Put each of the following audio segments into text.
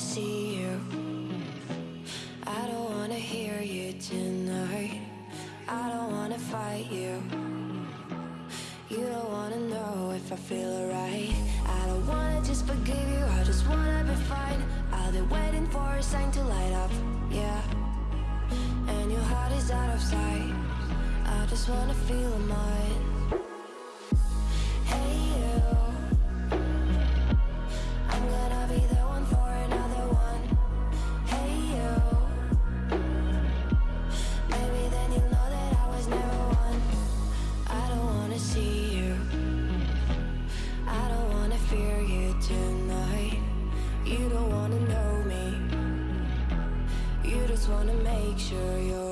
to see you. I don't wanna hear you tonight. I don't wanna fight you. You don't wanna know if I feel alright. I don't wanna just forgive you, I just wanna be fine. I'll be waiting for a sign to light up, yeah. And your heart is out of sight. I just wanna feel mine. sure you're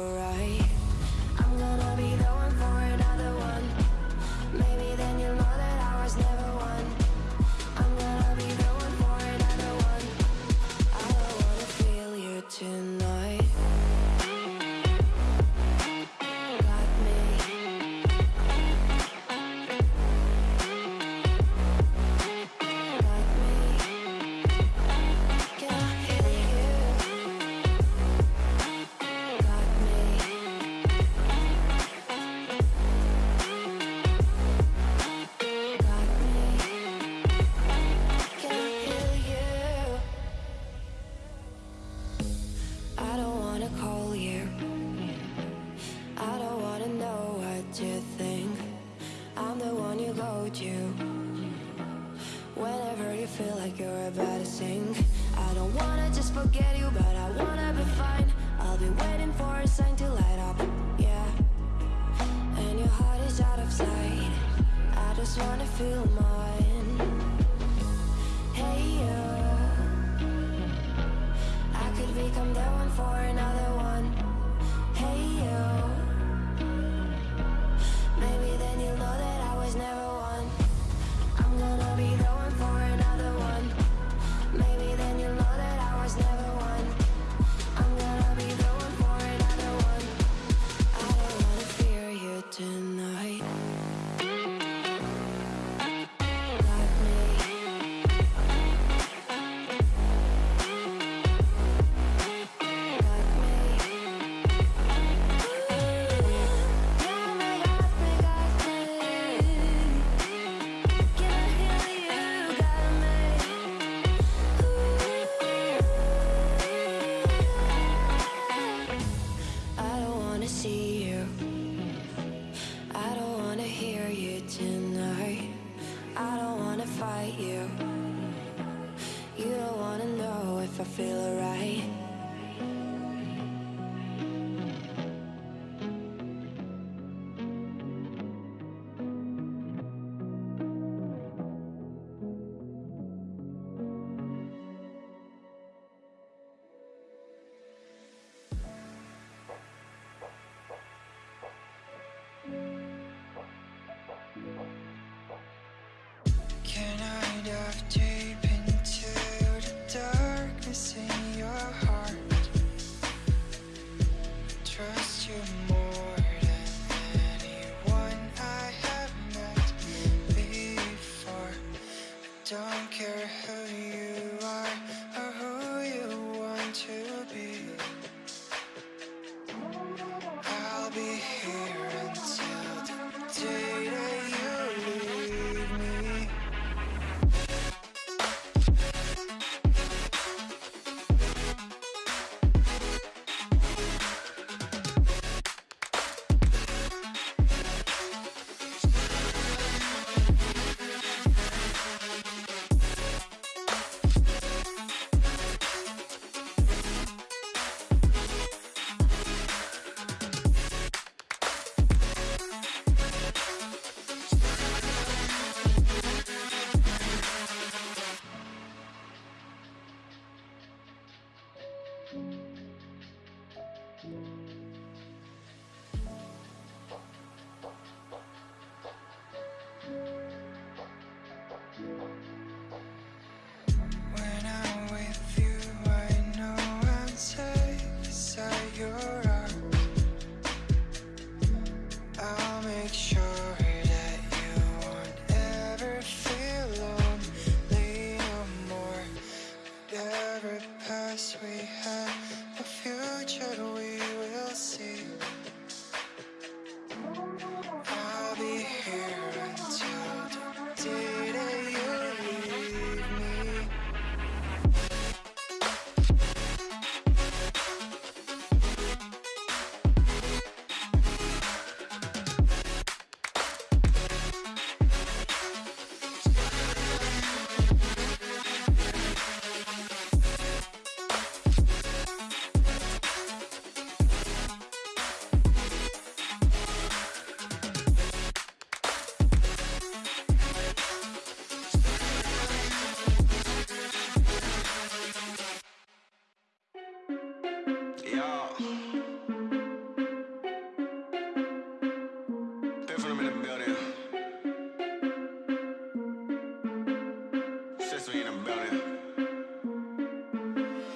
Since we in the building.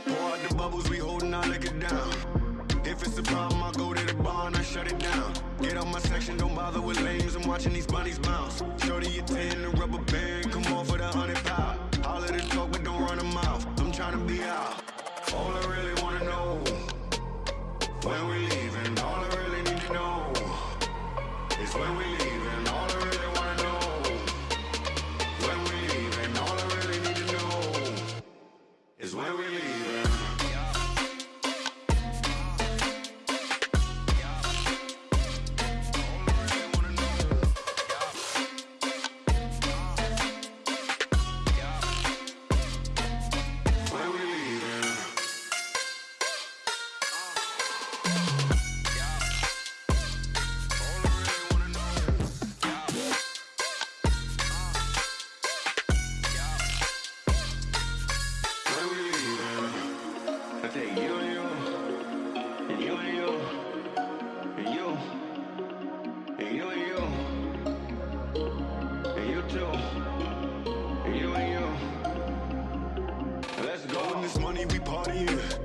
Pour out the bubbles, we holding our liquor down. If it's a problem, I go to the bar and I shut it down. Get out my section, don't bother with lames. I'm watching these bunnies bounce. Shorty, your tan, the rubber band. Come on for the hundred pound. All of the talk, but party.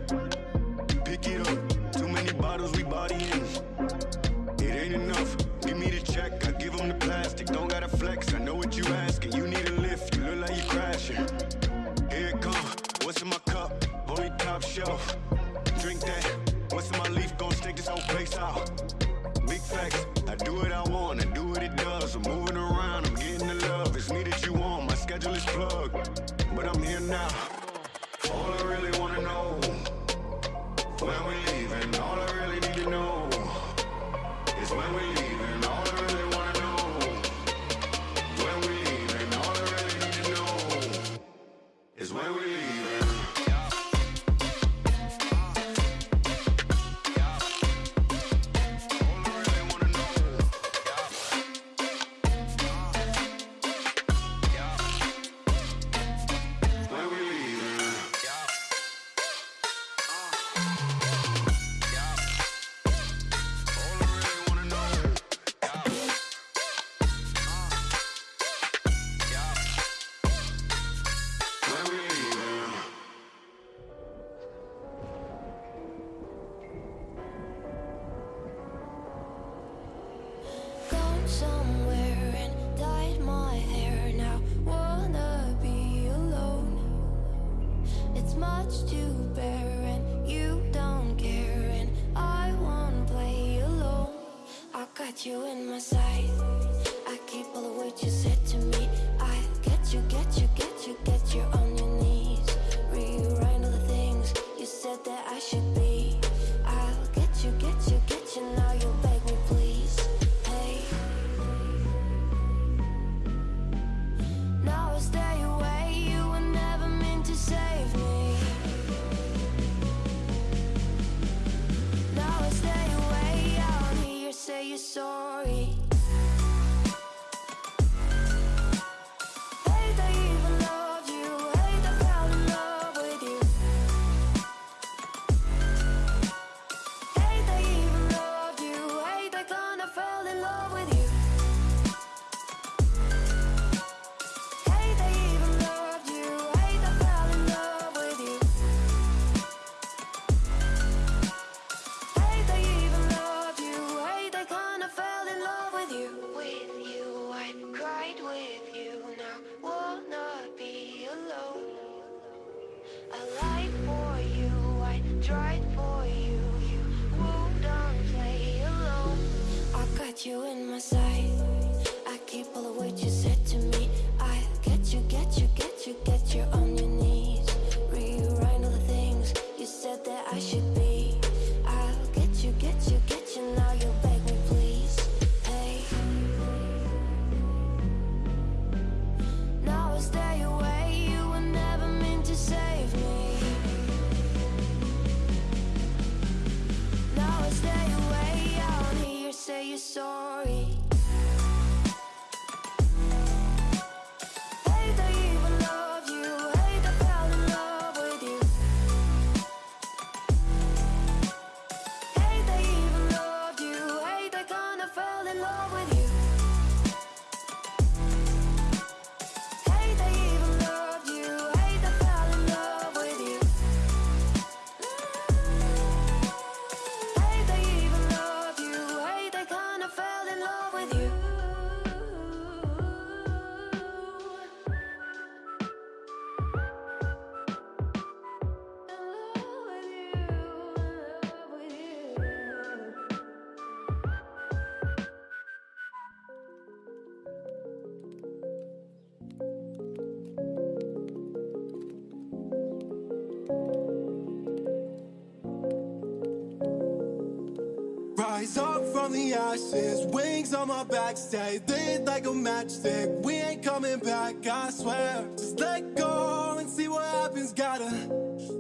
Wings on my back, stay lit like a matchstick. We ain't coming back, I swear. Just let go and see what happens. Gotta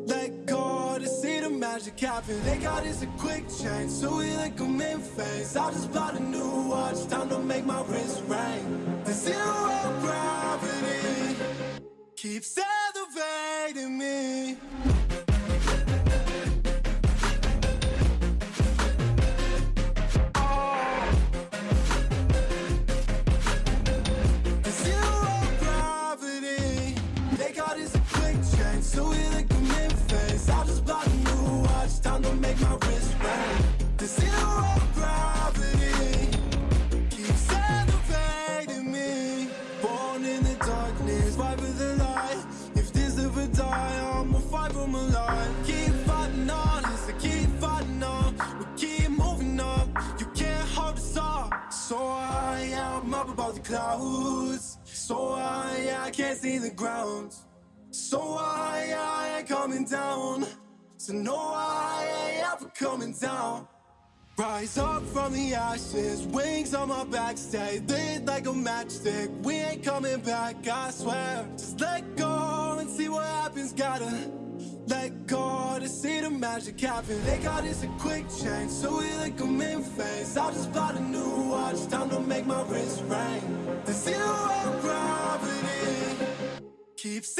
let go to see the magic happen. They got us a quick change, so we like them in phase. I just bought a new watch, time to make my wrist ring. The zero gravity keeps elevating me. We like them in phase. I just bought a new watch, time to make my wrist ring. The zero gravity keeps elevating me. Born in the darkness, fight for the light. If this ever die, I'ma fight for my life. Keep fighting on, yes, I keep fighting on. We keep moving up, you can't hold us up. So I am up above the clouds. So I, I can't see the ground. So I, I ain't coming down. So no, I ain't ever coming down. Rise up from the ashes, wings on my back, stay lit like a matchstick. We ain't coming back, I swear. Just let go and see what happens. Gotta let go to see the magic happen. They got us a quick change, so we like them in phase. I just bought a new watch, time to make my wrist ring. The zero gravity keeps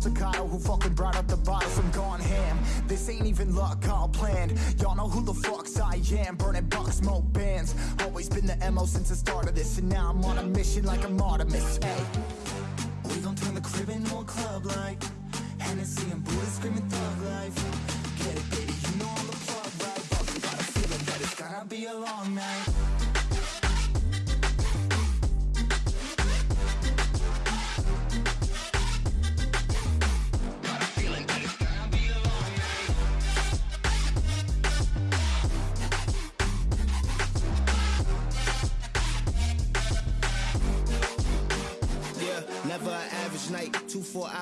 couple models staccato who fucking brought up the bottles. I'm gone ham. This ain't even luck, all planned. Y'all know who the fucks I am. Burning bucks, smoke bands. Always been the MO since the start of this. And now I'm on a mission like I'm Artemis. Hey, we gon' turn the crib into a club like Hennessy and Buddha screaming thug life. Get it, baby, you know I'm the plug, right? But we got a feeling that it's gonna be a long night.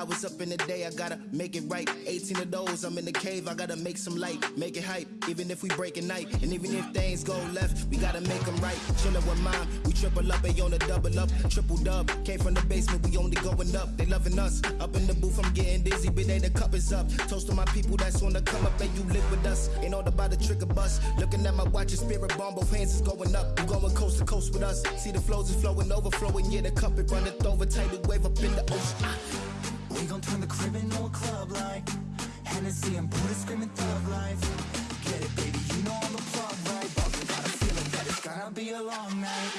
Hours up in the day, I gotta make it right. 18 of those, I'm in the cave, I gotta make some light, make it hype. Even if we break a night, and even if things go left, we gotta make them right. Chillin' with mine, we triple up, they on a double up, triple dub. Came from the basement, we only going up, they loving us. Up in the booth, I'm getting dizzy, but they the cup is up. Toast to my people that's on the come up, and you live with us. Ain't all about the trigger bus. Looking at my watch, and spirit bomb, both hands is going up. You going coast to coast with us. See the flows is flowing, overflowing, yeah, the cup it runneth over, tidal wave up in the ocean. We gon' turn the crib into a club like Hennessy and Buddha screaming thug life. Get it, baby, you know I'm the plug, right? But got a feeling that it's gonna be a long night.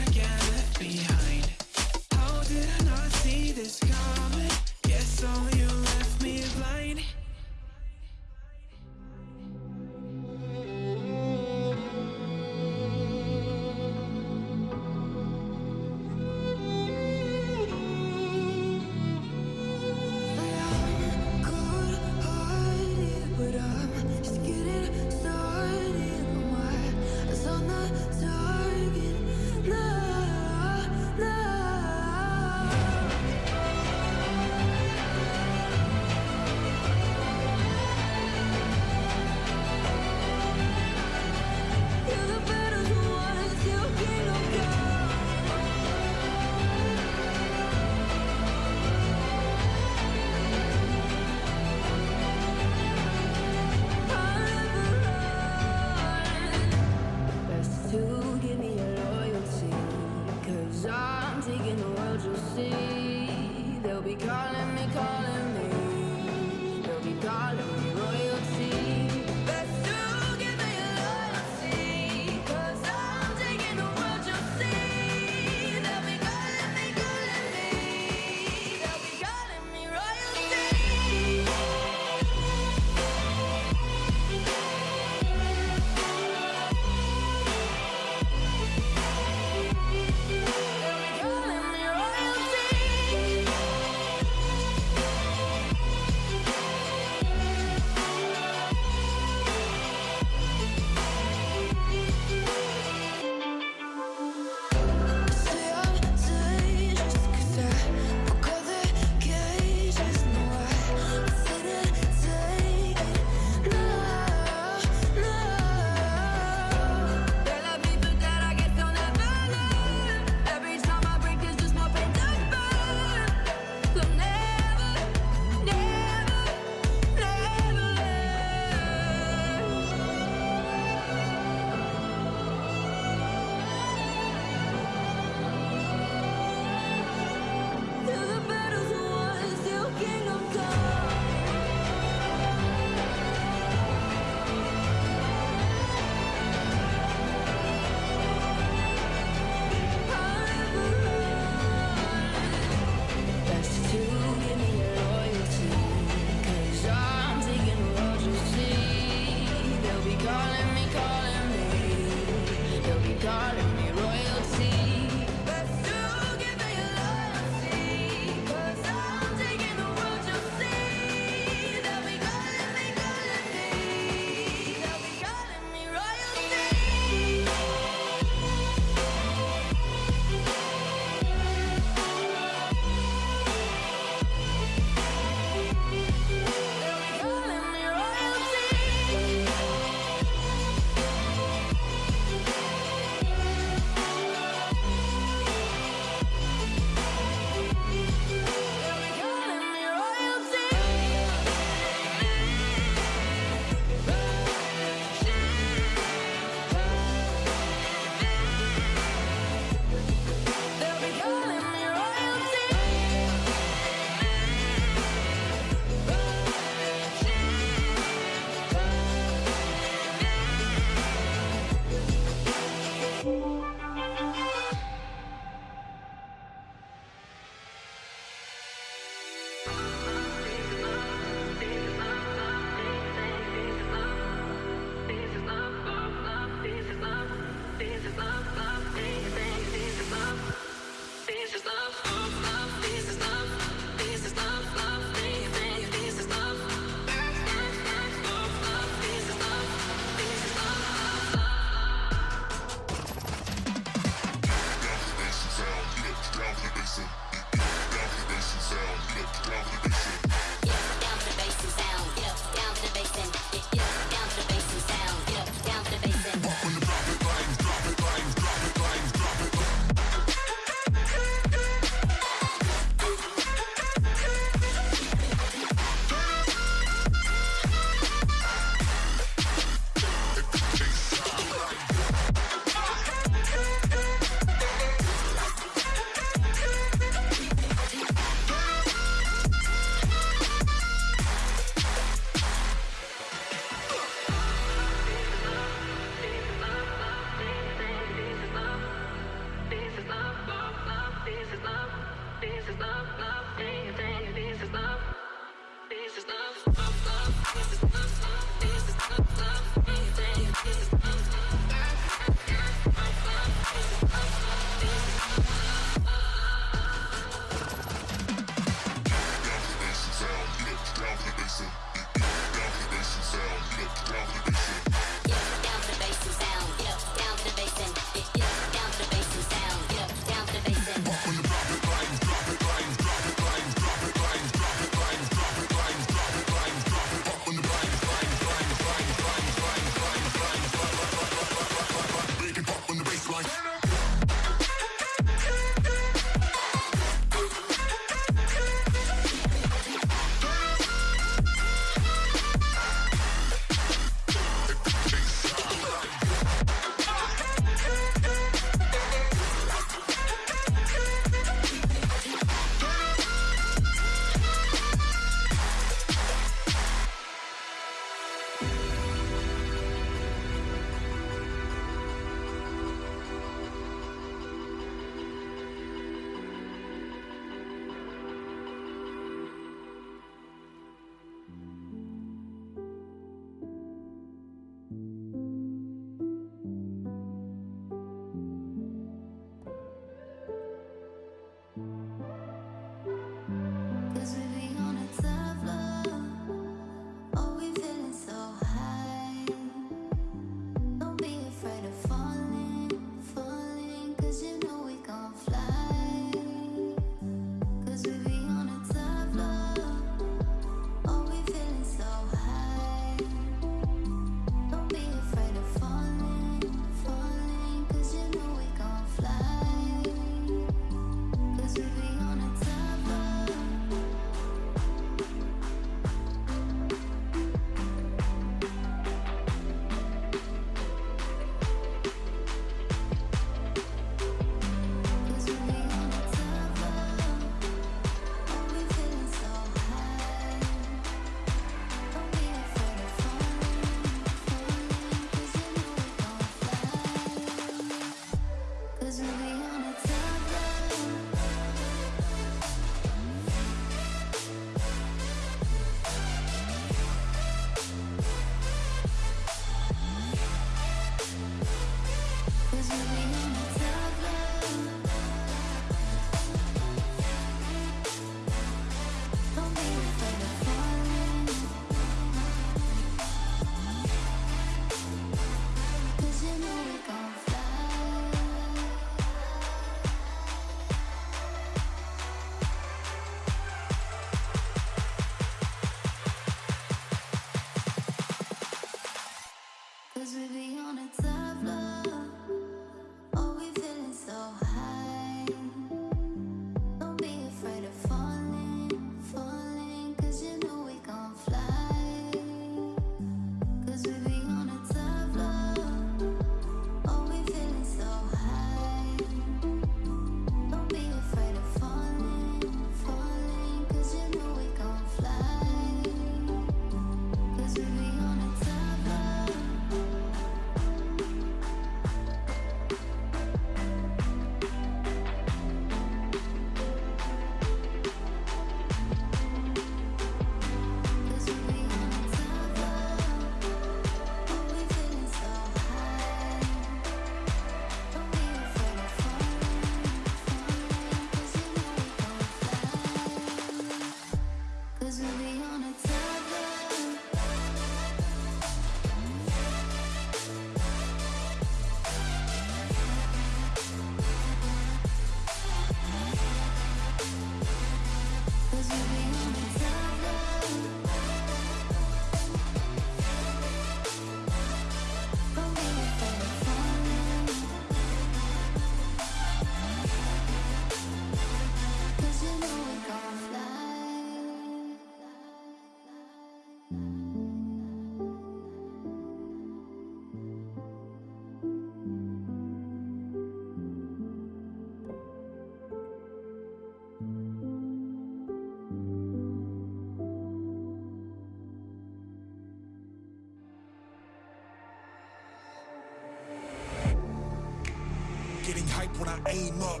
When I aim up.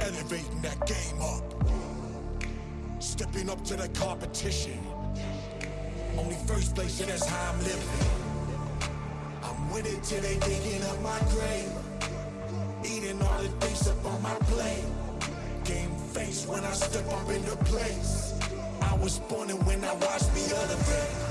elevating that game up. Stepping up to the competition. Only first place, and that's how I'm living. I'm with it till they digging up my grave. Eating all the things up on my plate. Game face when I step up into place. I was born and when I watch me other I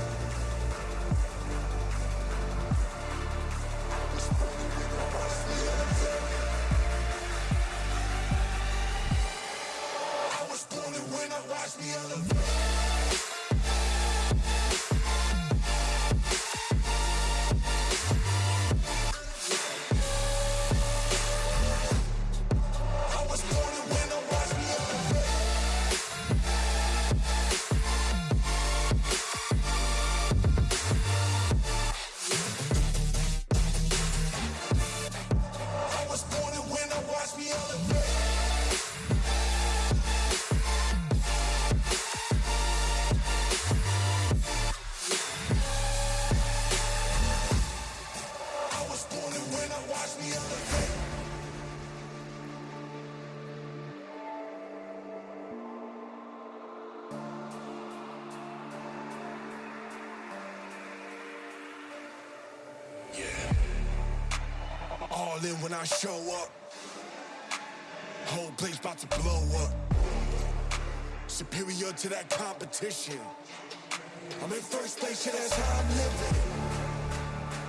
In when I show up. Whole place about to blow up. Superior to that competition. I'm in first place, yeah, that's how I'm living.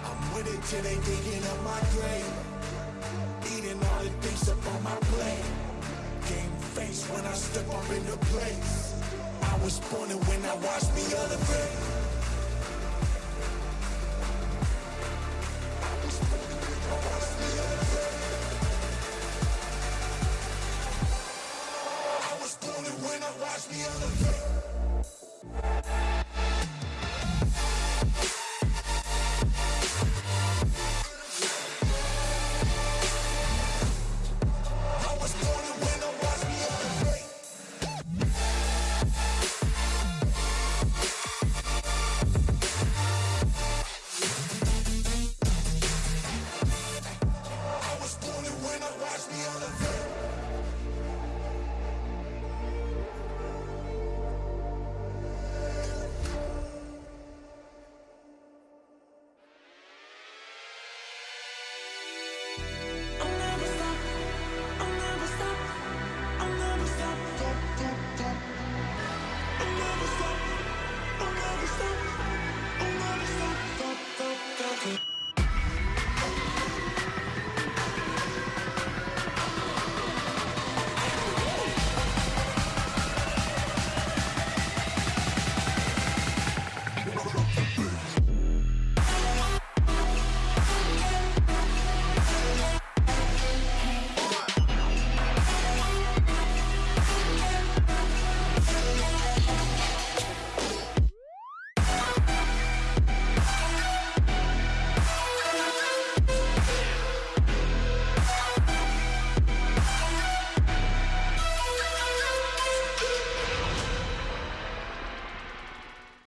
I'm with it till they digging up my grave. Eating all the things up on my plate. Game face when I step up into place. I was born and when I watch me elevate.